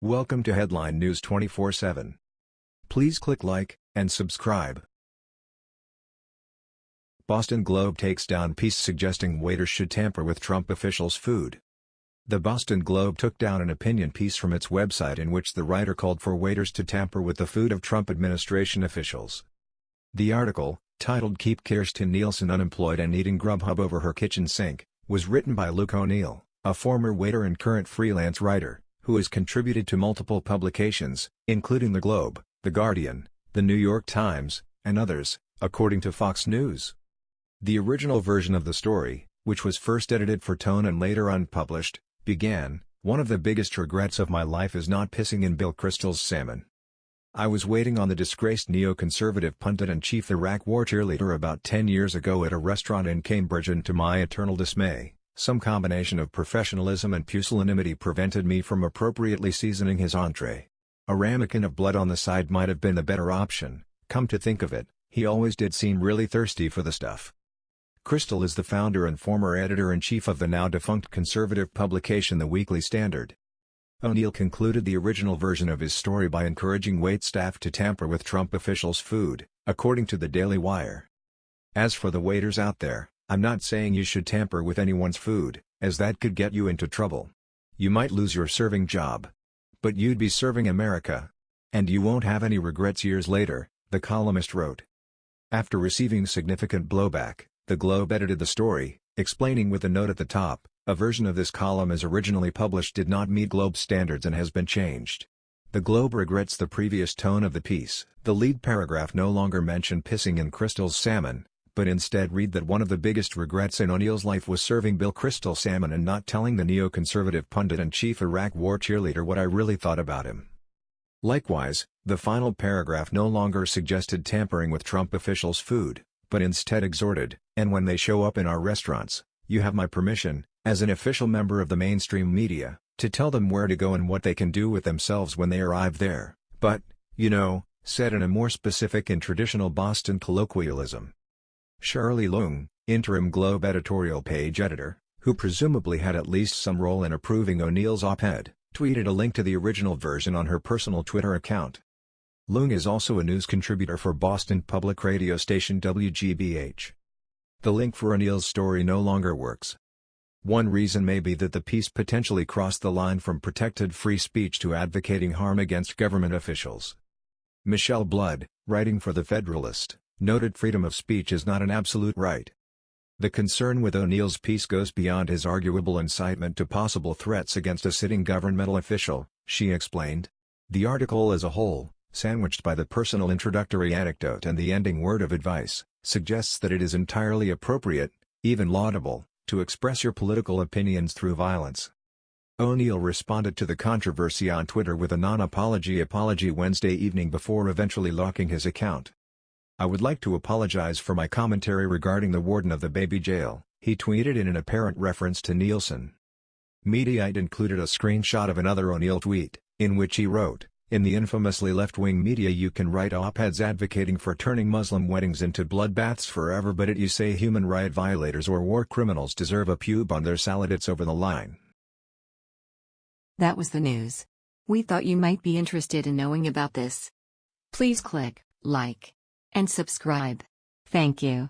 Welcome to Headline News 24/7. Please click like and subscribe. Boston Globe takes down piece suggesting waiters should tamper with Trump officials' food. The Boston Globe took down an opinion piece from its website in which the writer called for waiters to tamper with the food of Trump administration officials. The article, titled Keep Kirstjen Nielsen Unemployed and Eating Grubhub Over Her Kitchen Sink, was written by Luke O'Neill, a former waiter and current freelance writer who has contributed to multiple publications, including The Globe, The Guardian, The New York Times, and others, according to Fox News. The original version of the story, which was first edited for Tone and later unpublished, began, One of the biggest regrets of my life is not pissing in Bill Kristol's salmon. I was waiting on the disgraced neoconservative pundit and chief Iraq war cheerleader about 10 years ago at a restaurant in Cambridge and to my eternal dismay, some combination of professionalism and pusillanimity prevented me from appropriately seasoning his entree. A ramekin of blood on the side might have been the better option, come to think of it, he always did seem really thirsty for the stuff. Kristol is the founder and former editor-in-chief of the now-defunct conservative publication The Weekly Standard. O'Neill concluded the original version of his story by encouraging waitstaff to tamper with Trump officials' food, according to the Daily Wire. As for the waiters out there, I'm not saying you should tamper with anyone's food, as that could get you into trouble. You might lose your serving job. But you'd be serving America. And you won't have any regrets years later, the columnist wrote. After receiving significant blowback, the Globe edited the story, explaining with a note at the top, a version of this column as originally published did not meet Globe standards and has been changed. The Globe regrets the previous tone of the piece. The lead paragraph no longer mentioned pissing in Kristol's salmon, but instead read that one of the biggest regrets in O'Neill's life was serving Bill Kristol salmon and not telling the neoconservative pundit and chief Iraq war cheerleader what I really thought about him. Likewise, the final paragraph no longer suggested tampering with Trump officials' food, but instead exhorted, and when they show up in our restaurants, you have my permission, as an official member of the mainstream media, to tell them where to go and what they can do with themselves when they arrive there, but, you know, said in a more specific and traditional Boston colloquialism. Shirley Leung, interim Globe editorial page editor, who presumably had at least some role in approving O'Neill's op-ed, tweeted a link to the original version on her personal Twitter account. Leung is also a news contributor for Boston public radio station WGBH. The link for O'Neill's story no longer works. One reason may be that the piece potentially crossed the line from protected free speech to advocating harm against government officials. Michelle Blood, writing for The Federalist, noted freedom of speech is not an absolute right. The concern with O'Neill's piece goes beyond his arguable incitement to possible threats against a sitting governmental official, she explained. The article as a whole, sandwiched by the personal introductory anecdote and the ending word of advice, suggests that it is entirely appropriate, even laudable, to express your political opinions through violence. O'Neill responded to the controversy on Twitter with a non-apology apology Wednesday evening before eventually locking his account. I would like to apologize for my commentary regarding the warden of the baby jail, he tweeted in an apparent reference to Nielsen. Mediaite included a screenshot of another O'Neill tweet, in which he wrote, In the infamously left-wing media you can write op-eds advocating for turning Muslim weddings into bloodbaths forever but it you say human right violators or war criminals deserve a pube on their salad it's over the line. That was the news. We thought you might be interested in knowing about this. Please click like and subscribe. Thank you.